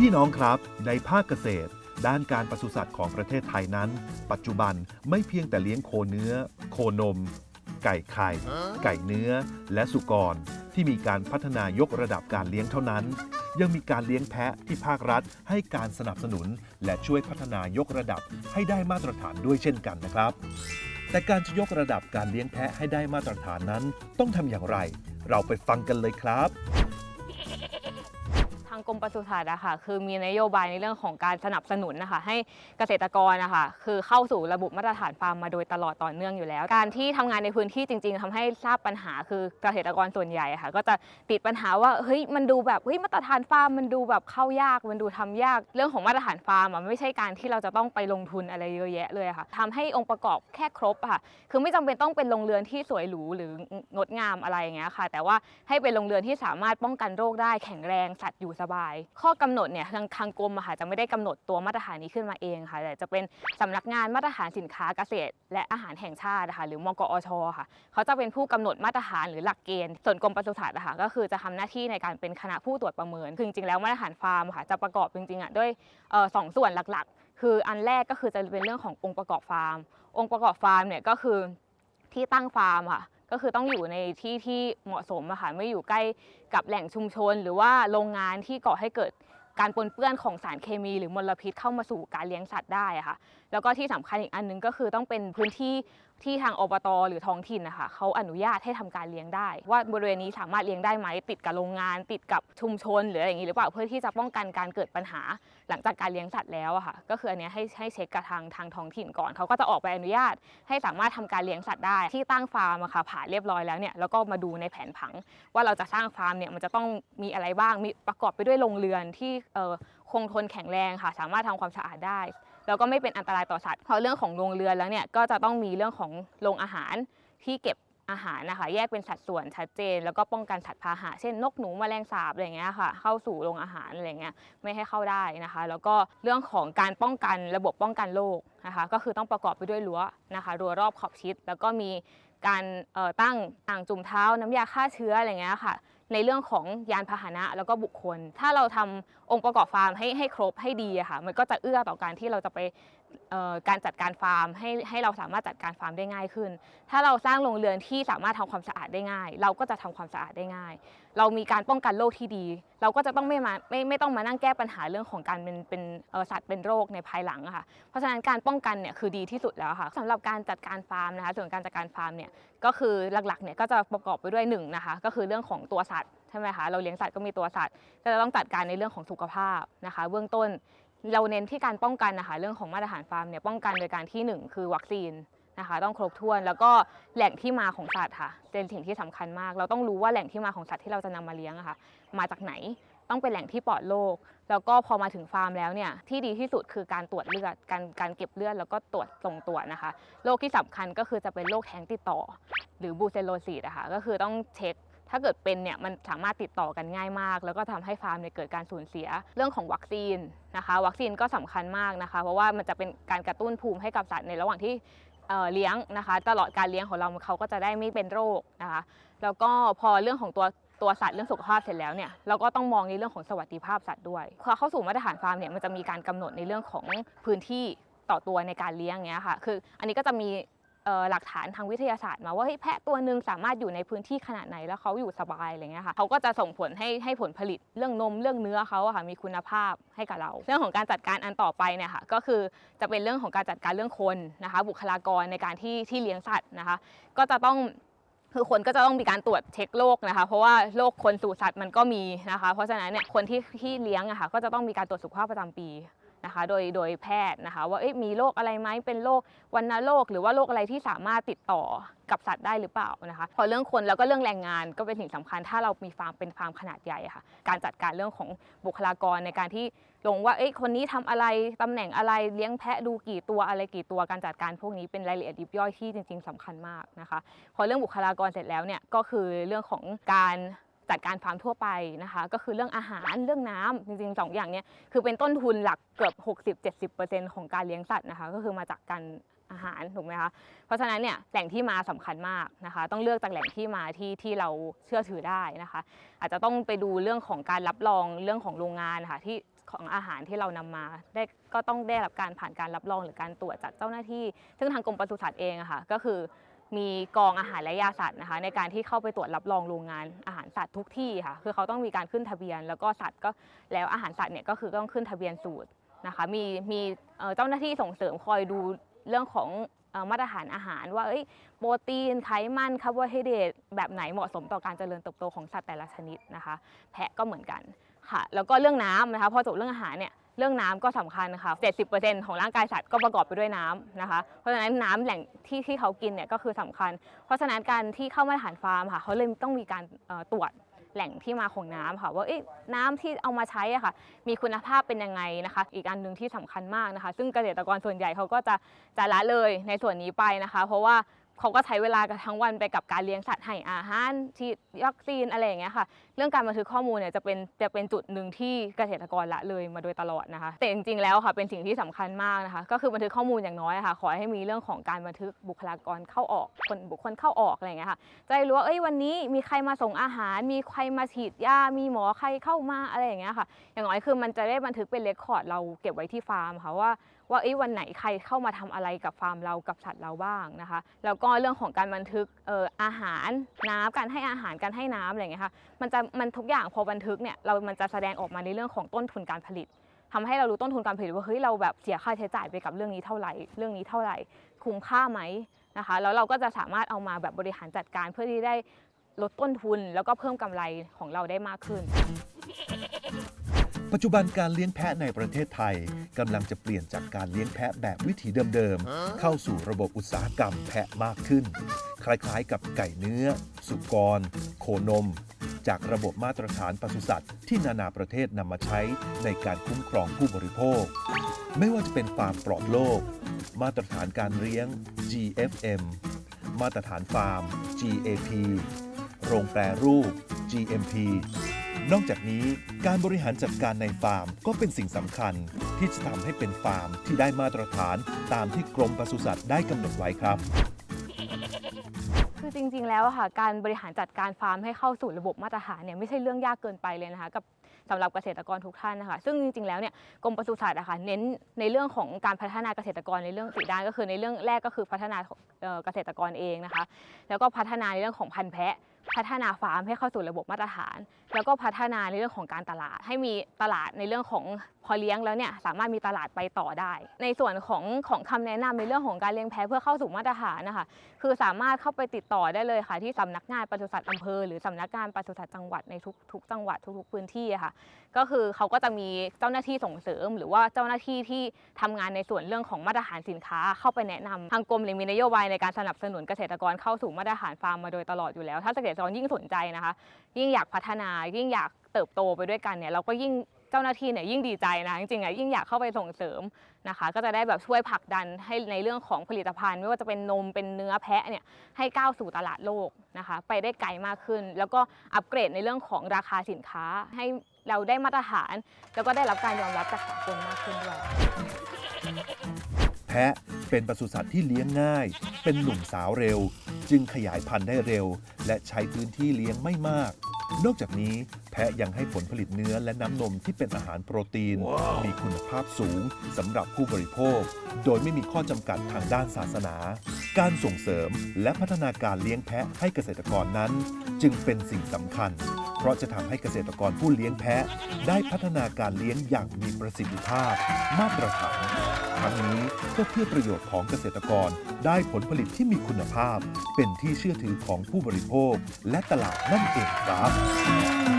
พี่น้องครับในภาคเกษตร ด้านการปศุสัตว์ของประเทศไทยนั้น ปัจจุบันไม่เพียงแต่เลี้ยงโคเนื้อ โคนม ไก่ไข่ ไก่เนื้อ และสุกร ที่มีการพัฒนายกระดับการเลี้ยงเท่านั้น ยังมีการเลี้ยงแพะที่ภาครัฐ ให้การสนับสนุน และช่วยพัฒนายกระดับให้ได้มาตรฐานด้วยเช่นกันนะครับ แต่การจะยกระดับการเลี้ยงแพะให้ได้มาตรฐานนั้น ต้องทำอย่างไร เราไปฟังกันเลยครับางกรมปศุสัตว์อะค่ะคือมีนโยบายในเรื่องของการสนับสนุนนะคะให้เกษตรกรนะคะคือเข้าสู่ระบบมาตรฐานฟาร์มมาโดยตลอดต่อเนื่องอยู่แล้ว การที่ทำงานในพื้นที่จริง ๆทำให้ทราบปัญหาคือเกษตรกรส่วนใหญ่ะค่ะก็จะติดปัญหาว่าเฮ้ยมันดูแบบเฮ้ยมาตรฐานฟาร์มมันดูแบบเข้ายากมันดูทำยาก เรื่องของมาตรฐานฟาร์มอะไม่ใช่การที่เราจะต้องไปลงทุนอะไรเยอะแยะเลยะค่ะทำให้องค์ประกอบแค่ครบค่ะคือไม่จำเป็นต้องเป็นโรงเรือนที่สวยหรูหรืองดงามอะไรอย่างเงี้ยค่ะ แต่ว่าให้เป็นโรงเรือนที่สามารถป้องกันโรคได้แข็งแรงสัตว์อยู่สบาย ข้อกำหนดเนี่ยทางทางกรมอะค่ะจะไม่ได้กำหนดตัวมาตรฐานนี้ขึ้นมาเองค่ะแต่จะเป็นสำนักงานมาตรฐานสินค้าเกษตร และอาหารแห่งชาตินะคะหรือมกอชค่ะ เขาจะเป็นผู้กำหนดมาตรฐานหรือหลักเกณฑ์ส่วนกรมปศุสัตว์อะค่ะก็คือจะทำหน้าที่ในการเป็นคณะผู้ตรวจประเมินคือจริงๆแล้วมาตรฐานฟาร์มค่ะจะประกอบจริงๆอะด้วยออสองส่วนหลักๆ คืออันแรกก็คือจะเป็นเรื่องขององค์ประกอบฟาร์ม องค์ประกอบฟาร์มเนี่ยก็คือที่ตั้งฟาร์มค่ะ ก็คือต้องอยู่ในที่ที่เหมาะสมอะค่ะไม่อยู่ใกล้กับแหล่งชุมชน หรือว่าโรงงานที่ก่อให้เกิดการปนเปื้อนของสารเคมีหรือมลพิษเข้ามาสู่การเลี้ยงสัตว์ได้อะค่ะแล้วก็ที่สำคัญอีกอันหนึงก็คือต้องเป็นพื้นที่ ที่ทางอบตหรือท้องถิ่นนะคะเขาอนุญาตให้ทำการเลี้ยงได้ ว่าบริเวณนี้สามารถเลี้ยงได้ไหมติดกับโรงงาน ติดกับชุมชน หรืออะไรอย่างนี้หรือเปล่าเพื่อที่จะป้องกันการเกิดปัญหา หลังจากการเลี้ยงสัตว์แล้วอะค่ะก็คืออันนี้ให้ให้เช็คกับทางทางท้องถิ่นก่อนเขาก็จะออกใบอนุญาต ให้สามารถทำการเลี้ยงสัตว์ได้ที่ตั้งฟาร์มอะค่ะผ่านเรียบร้อยแล้วเนี่ยแล้วก็มาดูในแผนผัง ว่าเราจะสร้างฟาร์มเนี่ยมันจะต้องมีอะไรบ้างมีประกอบไปด้วยโรงเรือนที่คงทนแข็งแรงค่ะ สามารถทำความสะอาดได้ แล้วก็ไม่เป็นอันตรายต่อสัตว์พอเรื่องของโรงเรือนแล้วเนี่ยก็จะต้องมีเรื่องของโรงอาหารที่เก็บอาหารนะคะแยกเป็นสัดส่วนชัดเจน แล้วก็ป้องกันสัตว์พาหะเช่นนกหนูแมลงสาบอะไรเงี้ยค่ะ เข้าสู่โรงอาหารอะไรเงี้ยไม่ให้เข้าได้นะคะ แล้วก็เรื่องของการป้องกันระบบป้องกันโรคนะคะ ก็คือต้องประกอบไปด้วยรั้วนะคะรั้วรอบขอบชิด แล้วก็มีการตั้งอ่างจุ่มเท้าน้ำยาฆ่าเชื้ออะไรเงี้ยค่ะ ในเรื่องของยานพาหนะแล้วก็บุคคล ถ้าเราทำองค์ประกอบฟาร์มให้ให้ครบให้ดีอะค่ะ มันก็จะเอื้อต่อการที่เราจะไป การจัดการฟาร์มให้ให้เราสามารถจัดการฟาร์มได้ง่ายขึ้น ถ้าเราสร้างโรงเรือนที่สามารถทำความสะอาดได้ง่าย เราก็จะทำความสะอาดได้ง่าย เรามีการป้องกันโรคที่ดี เราก็จะต้องไม่มาไม่ไม่ต้องมานั่งแก้ปัญหาเรื่องของการเป็นเป็นสัตว์เป็นโรคในภายหลังค่ะ เพราะฉะนั้นการป้องกันเนี่ยคือดีที่สุดแล้วค่ะสำหรับการจัดการฟาร์มนะคะส่วนการจัดการฟาร์มเนี่ยก็คือหลักๆเนี่ยก็จะประกอบไปด้วยหนึ่งนะคะก็คือเรื่องของตัวสัตว์ใช่ไหมคะเราเลี้ยงสัตว์ก็มีตัวสัตว์ก็จะต้องจัดการในเรื่องของสุขภาพนะคะ เบื้องต้น เราเน้นที่การป้องกันนะคะเรื่องของมาตรฐานฟาร์มเนี่ยป้องกันโดยการที่หนึ่งคือวัคซีนนะคะ ต้องครบถ้วนแล้วก็แหล่งที่มาของสัตว์ค่ะเป็นสิ่งที่สำคัญมาก เราต้องรู้ว่าแหล่งที่มาของสัตว์ที่เราจะนำมาเลี้ยงอะค่ะมาจากไหนต้องเป็นแหล่งที่ปลอดโรคแล้วก็พอมาถึงฟาร์มแล้วเนี่ยที่ดีที่สุดคือการตรวจเลือดการการเก็บเลือดแล้วก็ตรวจส่งตรวจนะคะโรคที่สำคัญก็คือจะเป็นโรคแท้งติดต่อ หรือ brucellosis อะคะก็คือต้องเช็ค ถ้าเกิดเป็นเนี่ยมันสามารถติดต่อกันง่ายมาก แล้วก็ทำให้ฟาร์มเนี่ยเกิดการสูญเสียเรื่องของวัคซีนนะคะ วัคซีนก็สำคัญมากนะคะ เพราะว่ามันจะเป็นการกระตุ้นภูมิให้กับสัตว์ในระหว่างที่เเลี้ยงนะคะ ตลอดการเลี้ยงของเราเขาก็จะได้ไม่เป็นโรคนะคะ แล้วก็พอเรื่องของตัวตัวสัตว์เรื่องสุขภาพเสร็จแล้วเนี่ยเราก็ต้องมองในเรื่องของสวัสดิภาพสัตว์ด้วยพอเข้าสู่มาตรฐานฟาร์มเนี่ยมันจะมีการกำหนดในเรื่องของพื้นที่ต่อตัวในการเลี้ยงเงี้ยค่ะ คืออันนี้ก็จะมี หลักฐานทางวิทยาศาสตร์มาว่าเฮ้ยแพะตัวหนึ่งสามารถอยู่ในพื้นที่ขนาดไหนแล้วเขาอยู่สบายอะไรเงี้ยค่ะเขาก็จะส่งผลให้ให้ผลผลิตเรื่องนมเรื่องเนื้อเขาอะค่ะมีคุณภาพให้กับเรา เรื่องของการจัดการอันต่อไปเนี่ยค่ะก็คือจะเป็นเรื่องของการจัดการเรื่องคนนะคะบุคลากรในการที่ที่เลี้ยงสัตว์นะคะ ก็จะต้องคือคนก็จะต้องมีการตรวจเช็คโรคนะคะ เพราะว่าโรคคนสู่สัตว์มันก็มีนะคะ เพราะฉะนั้นเนี่ยคนที่ที่เลี้ยงอะค่ะก็จะต้องมีการตรวจสุขภาพประจำปี นะคะโดยโดยแพทย์นะคะว่ามีโรคอะไรไหมเป็นโรควัณโรคหรือว่าโรคอะไรที่สามารถติดต่อกับสัตว์ได้หรือเปล่านะคะพอเรื่องคนแล้วก็เรื่องแรงงานก็เป็นสิ่งสำคัญ ถ้าเรามีฟาร์มเป็นฟาร์มขนาดใหญ่ะค่ะการจัดการเรื่องของบุคลากรในการที่ลงว่าเอ้ยคนนี้ทำอะไรตำแหน่งอะไรเลี้ยงแพะดูกี่ตัวอะไรกี่ตัวการจัดการพวกนี้เป็นรายละเอียดยิบย่อยที่จริง ๆสำคัญมากนะคะพอเรื่องบุคลากรเสร็จแล้วเนี่ยก็คือเรื่องของการ จัดการฟาร์มทั่วไปนะคะ ก็คือเรื่องอาหารเรื่องน้ำจริงๆสองอย่างนี้คือเป็นต้นทุนหลักเกือบ 60-70%ของการเลี้ยงสัตว์นะคะ ก็คือมาจากการอาหารถูกไหมคะเพราะฉะนั้นเนี่ยแหล่งที่มาสำคัญมากนะคะ ต้องเลือกจากแหล่งที่มาที่ที่เราเชื่อถือได้นะคะ อาจจะต้องไปดูเรื่องของการรับรองเรื่องของโรงงานค่ะที่ของอาหารที่เรานำมาได้ก็ต้องได้รับการผ่านการรับรองหรือการตรวจจากเจ้าหน้าที่ ซึ่งทางกรมปศุสัตว์เองอะค่ะก็คือ มีกองอาหารและยาสัตว์นะคะ ในการที่เข้าไปตรวจรับรองโรงงานอาหารสัตว์ทุกที่ค่ะคือเขาต้องมีการขึ้นทะเบียน แล้วก็สัตว์ก็แล้วอาหารสัตว์เนี่ยก็คือต้องขึ้นทะเบียนสูตรนะคะ มีมีเจ้าหน้าที่ส่งเสริมคอยดูเรื่องของมาตรฐานอาหารว่าโปรตีนไขมันคาร์โบไฮเดรตแบบไหนเหมาะสมต่อการเจริญเติบโตของสัตว์แต่ละชนิดนะคะ แพะก็เหมือนกันค่ะ แล้วก็เรื่องน้ำนะคะพอจบเรื่องอาหารเนี่ย เรื่องน้ำก็สำคัญค่ะ 70%ของร่างกายสัตว์ก็ประกอบไปด้วยน้ำนะคะ เพราะฉะนั้นน้ำแหล่งที่ที่เขากินเนี่ยก็คือสำคัญ เพราะฉะนั้นการที่เข้ามาตรฐานฟาร์มค่ะเขาเลยต้องมีการตรวจแหล่งที่มาของน้ำค่ะว่าน้ำที่เอามาใช้อะค่ะ มีคุณภาพเป็นยังไงนะคะ อีกอันหนึ่งที่สำคัญมากนะคะ ซึ่งเกษตรกรส่วนใหญ่เขาก็จะจะละเลยในส่วนนี้ไปนะคะ เพราะว่าเขาก็ใช้เวลากันทั้งวันไปกับการเลี้ยงสัตว์ให้อาหารฉีดวัคซีนอะไรอย่างเงี้ยค่ะ เรื่องการบันทึกข้อมูลเนี่ยจะเป็นจะเป็นจุดหนึ่งที่เกษตรกรละเลยมาโดยตลอดนะคะแต่จริงๆแล้วค่ะเป็นสิ่งที่สำคัญมากนะคะ ก็คือบันทึกข้อมูลอย่างน้อยค่ะ ขอให้มีเรื่องของการบันทึกบุคลากรเข้าออกคนบุคคลเข้าออกอะไรอย่างเงี้ยค่ะจะได้รู้ว่าเอ้ยวันนี้มีใครมาส่งอาหาร มีใครมาฉีดยามีหมอใครเข้ามาอะไรอย่างเงี้ยค่ะ อย่างน้อยคือมันจะได้บันทึกเป็นเรคคอร์ดเราเก็บไว้ที่ฟาร์มค่ะว่าว่าเอ้วันไหนใครเข้ามาทำอะไรกับฟาร์มเรากับสัตว์เราบ้างนะคะ แล้วก็เรื่องของการบันทึกเอ่ออาหารน้ำการให้อาหารการให้น้ำอะไรอย่างเงี้ยค่ะมันจะมันทุกอย่างพอบันทึกเนี่ยเรามันจะแสดงออกมาในเรื่องของต้นทุนการผลิตทำให้เรารู้ต้นทุนการผลิตว่าเฮ้ยเราแบบเสียค่าใช้จ่ายไปกับเรื่องนี้เท่าไหร่ เรื่องนี้เท่าไหร่ คุ้มค่าไหมนะคะแล้วเราก็จะสามารถเอามาแบบบริหารจัดการเพื่อที่ได้ลดต้นทุนแล้วก็เพิ่มกำไรของเราได้มากขึ้น ปัจจุบันการเลี้ยงแพะในประเทศไทยกำลังจะเปลี่ยนจากการเลี้ยงแพะแบบวิถีเดิมๆ เข้าสู่ระบบอุตสาหกรรมแพะมากขึ้น คล้ายๆ กับไก่เนื้อ สุกร โคนม จากระบบมาตรฐานปศุสัตว์ที่นานาประเทศนำมาใช้ในการคุ้มครองผู้บริโภค ไม่ว่าจะเป็นฟาร์มปลอดโรคมาตรฐานการเลี้ยง GFM มาตรฐานฟาร์ม GAP โรงแปรรูป GMP นอกจากนี้การบริหารจัดการในฟาร์มก็เป็นสิ่งสำคัญ ที่จะทำให้เป็นฟาร์มที่ได้มาตรฐานตามที่กรมปศุสัตว์ได้กำหนดไว้ครับคือจริงๆ แล้วค่ะการบริหารจัดการฟาร์มให้เข้าสู่ระบบมาตรฐานเนี่ยไม่ใช่เรื่องยากเกินไปเลยนะคะกับสำหรับเกษตรกรทุกท่านนะคะซึ่งจริงๆ แล้วเนี่ยกรมปศุสัตว์อะค่ะเน้นในเรื่องของการพัฒนาเกษตรกรในเรื่องสี่ด้านก็คือในเรื่องแรกก็คือพัฒนาเอ่อเกษตรกรเองนะคะแล้วก็พัฒนาในเรื่องของพันธุ์แพะ พัฒนาฟาร์มให้เข้าสู่ระบบมาตรฐาน แล้วก็พัฒนาในเรื่องของการตลาด ให้มีตลาดในเรื่องของพอเลี้ยงแล้วเนี่ยสามารถมีตลาดไปต่อได้ ในส่วนของของคำแนะนำในเรื่องของการเลี้ยงแพะเพื่อเข้าสู่มาตรฐานนะคะคือสามารถเข้าไปติดต่อได้เลยค่ะ ที่สำนักงานปศุสัตว์อำเภอหรือสำนักงานปศุสัตว์จังหวัดในทุกทุกจังหวัดทุกๆพื้นที่ค่ะ ก็คือเขาก็จะมีเจ้าหน้าที่ส่งเสริม หรือว่าเจ้าหน้าที่ที่ทำงานในส่วนเรื่องของมาตรฐานสินค้า เข้าไปแนะนำทางกรมเลยมีนโยบายในการสนับสนุนเกษตรกรเข้าสู่มาตรฐานฟาร์มมาโดยตลอดอยู่แล้ว ถ้าเกษตรยิ่งสนใจนะคะ ยิ่งอยากพัฒนายิ่งอยากเติบโตไปด้วยกันเนี่ยเราก็ยิ่งเจ้าหน้าที่เนี่ยยิ่งดีใจนะจริงๆอะยิ่งอยากเข้าไปส่งเสริมนะคะ ก็จะได้แบบช่วยผลักดันให้ในเรื่องของผลิตภัณฑ์ ไม่ว่าจะเป็นนมเป็นเนื้อแพะเนี่ยให้ก้าวสู่ตลาดโลกนะคะ ไปได้ไกลมากขึ้น แล้วก็อัปเกรดในเรื่องของราคาสินค้าให้เราได้มาตรฐาน แล้วก็ได้รับการยอมรับจากสากลมมากขึ้นด้วยะเป็นปศุสัตว์ที่เลี้ยงง่าย เป็นหนุ่มสาวเร็ว จึงขยายพันธุ์ได้เร็ว และใช้พื้นที่เลี้ยงไม่มาก นอกจากนี้ พะยังให้ผลผลิตเนื้อและน้ำนมที่เป็นอาหารโปรตีนมีคุณภาพสูงสำหรับผู้บริโภค โดยไม่มีข้อจำกัดทางด้านศาสนา การส่งเสริมและพัฒนาการเลี้ยงแพะให้เกษตรกรนั้น จึงเป็นสิ่งสำคัญ เพราะจะทำให้เกษตรกรผู้เลี้ยงแพะ ได้พัฒนาการเลี้ยงอย่างมีประสิทธิภาพ มาตรฐานทั้งนี้ก็เพื่อประโยชน์ของเกษตรกรได้ผลผลิตที่มีคุณภาพ เป็นที่เชื่อถือของผู้บริโภค และตลาดนั่นเองครับ